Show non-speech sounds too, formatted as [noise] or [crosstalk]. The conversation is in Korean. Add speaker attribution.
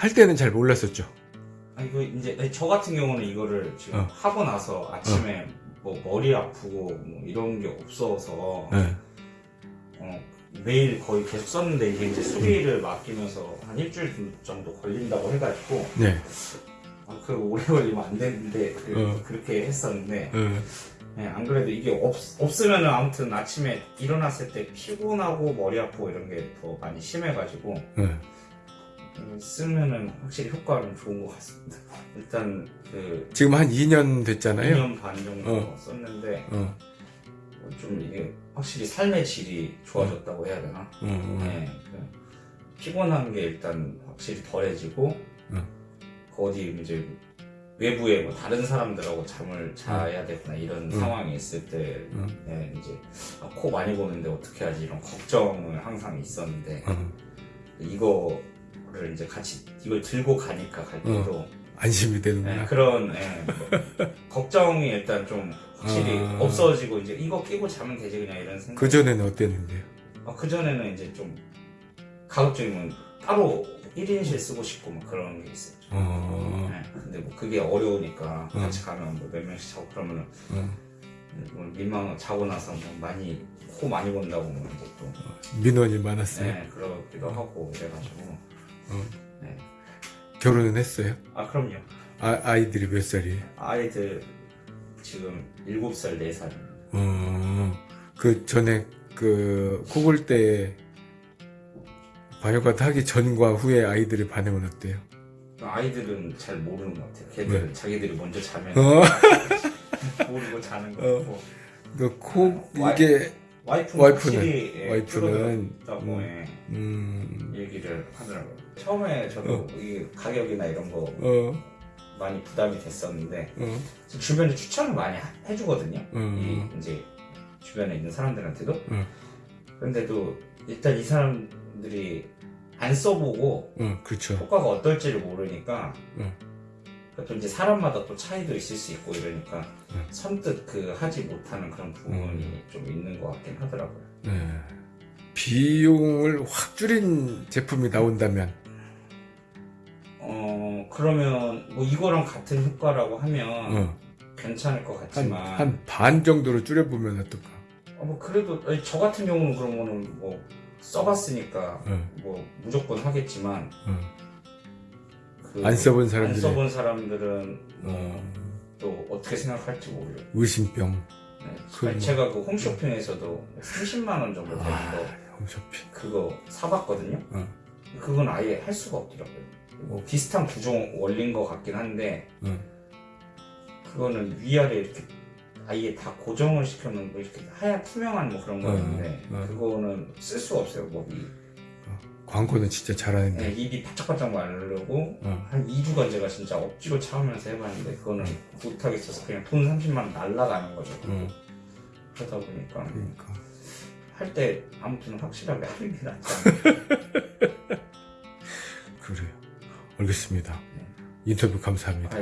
Speaker 1: 할 때는 잘 몰랐었죠.
Speaker 2: 아 이거 이제 아니, 저 같은 경우는 이거를 지금
Speaker 1: 어.
Speaker 2: 하고 나서 아침에 뭐 머리 아프고 뭐 이런 게 없어서
Speaker 1: 네.
Speaker 2: 어, 매일 거의 계속 썼는데 이게 이제 수리를 맡기면서 한 일주일 정도 걸린다고 해가지고
Speaker 1: 네.
Speaker 2: 아, 그 오래 걸리면 안 되는데 그,
Speaker 1: 어.
Speaker 2: 렇게 했었는데
Speaker 1: 어,
Speaker 2: 네, 안 그래도 이게 없, 없으면은 아무튼 아침에 일어났을 때 피곤하고 머리 아프고 이런 게 더 많이 심해가지고
Speaker 1: 어.
Speaker 2: 이거 쓰면은 확실히 효과는 좋은 것 같습니다. [laughs] 일단 그
Speaker 1: 지금 한 2년 됐잖아요.
Speaker 2: 2년 반 정도
Speaker 1: 어.
Speaker 2: 썼는데
Speaker 1: 어,
Speaker 2: 좀 이게 확실히 삶의 질이 좋아졌다고 해야 되나?
Speaker 1: 어, 어.
Speaker 2: 네, 그 피곤한 게 일단 확실히 덜해지고
Speaker 1: 응.
Speaker 2: 그 어디 이제 외부에 뭐 다른 사람들하고 잠을 자야 되거나 이런
Speaker 1: 응.
Speaker 2: 상황이 있을 때
Speaker 1: 응.
Speaker 2: 네, 이제 아, 코 많이 고는데 어떻게 하지 이런 걱정을 항상 있었는데
Speaker 1: 어.
Speaker 2: 이거 를 이제 같이 이걸 들고 가니까 갈 때도
Speaker 1: 안심이 되는구나.
Speaker 2: 네, 그런 예, 뭐, [laughs] 걱정이 일단 좀 확실히
Speaker 1: 아.
Speaker 2: 없어지고 이제 이거 끼고 자면 되지 그냥 이런 생각.
Speaker 1: 그 전에는 어땠는데요?
Speaker 2: 그 전에는 이제 좀 가급적이면 따로 1인실 쓰고 싶고 막 그런 게 있었죠.
Speaker 1: 어,
Speaker 2: 네, 근데 뭐 그게 어려우니까
Speaker 1: 응.
Speaker 2: 같이 가면 뭐 몇 명씩 자고 그러면은
Speaker 1: 어.
Speaker 2: 뭐 민망 자고 나서 뭐 많이 코 많이 본다고 뭐 이제 또
Speaker 1: 민원이 많았어요.
Speaker 2: 네, 그러기도 하고 이래가지고
Speaker 1: 어.
Speaker 2: 네.
Speaker 1: 결혼은 했어요?
Speaker 2: 아 그럼요.
Speaker 1: 아, 아이들이 몇 살이에요?
Speaker 2: 아이들 지금 7살 4살
Speaker 1: 어, 그 전에 그 코골 때 반려과 하기 전과 후에 아이들의 반응은 어때요?
Speaker 2: 아이들은 잘 모르는 것 같아요. 걔들은 자기들이 먼저 자면
Speaker 1: 어, [laughs]
Speaker 2: 모르고 자는
Speaker 1: 어.
Speaker 2: 거고
Speaker 1: 그코
Speaker 2: 와이-
Speaker 1: 이게
Speaker 2: 와이프는,
Speaker 1: 와이프는-
Speaker 2: 예,
Speaker 1: 와이프는 음.
Speaker 2: 예,
Speaker 1: 음,
Speaker 2: 얘기를 하더라고요. 처음에 저도
Speaker 1: 어.
Speaker 2: 이 가격이나 이런 거
Speaker 1: 어,
Speaker 2: 많이 부담이 됐었는데
Speaker 1: 어,
Speaker 2: 주변에 추천을 많이 하- 해주거든요.
Speaker 1: 음.
Speaker 2: 이 이제 주변에 있는 사람들한테도.
Speaker 1: 음.
Speaker 2: 그런데도 일단 이 사람들이 안 써보고
Speaker 1: 어, 그렇죠.
Speaker 2: 효과가 어떨지를 모르니까
Speaker 1: 음.
Speaker 2: 또 이제 사람마다 또 차이도 있을 수 있고 이러니까
Speaker 1: 음.
Speaker 2: 선뜻 그 하지 못하는 그런 부분이 좀 있는 것 같긴 하더라고요.
Speaker 1: 네. 비용을 확 줄인 제품이 나온다면
Speaker 2: 어 그러면 뭐 이거랑 같은 효과라고 하면
Speaker 1: 어,
Speaker 2: 괜찮을
Speaker 1: 것한
Speaker 2: 같지만
Speaker 1: 한 반 정도로 줄여보면 어떨까?
Speaker 2: 어, 뭐 그래도 아니, 저 같은 경우는 그러면은 뭐 써봤으니까
Speaker 1: 어,
Speaker 2: 뭐 무조건 하겠지만
Speaker 1: 어. 그안 써본
Speaker 2: 안
Speaker 1: 사람들이
Speaker 2: 써본 사람들은
Speaker 1: 어,
Speaker 2: 또 어떻게 생각할지 모르죠.
Speaker 1: 의심병,
Speaker 2: 네.
Speaker 1: 그 뭐-
Speaker 2: 제가 그 홈쇼핑에서도 30만 원 정도 되는
Speaker 1: 아,
Speaker 2: 거
Speaker 1: 홈쇼핑.
Speaker 2: 그거 사봤거든요.
Speaker 1: 어.
Speaker 2: 그건 아예 할 수가 없더라고요. 뭐 비슷한 구조 원리인 것 같긴 한데
Speaker 1: 어.
Speaker 2: 그거는 위아래 이렇게 아예 다 고정을 시켜놓은 뭐 이렇게 하얀 투명한 뭐 그런
Speaker 1: 어,
Speaker 2: 거였는데
Speaker 1: 어.
Speaker 2: 그거는 쓸 수가 없어요. 목이
Speaker 1: 광고는 진짜 잘하는데.
Speaker 2: 네, 입이 바짝바짝 마르고
Speaker 1: 어.
Speaker 2: 한 2주간 제가 진짜 억지로 참으면서 해봤는데 그거는 못하겠어서 그냥 돈 30만 원 날라가는 거죠.
Speaker 1: 어,
Speaker 2: 그러다 보니까
Speaker 1: 그러니까.
Speaker 2: 할 때 아무튼 확실하게 하는 게 낫지. [laughs]
Speaker 1: 알겠습니다.
Speaker 2: 네.
Speaker 1: 인터뷰 감사합니다.
Speaker 2: 아,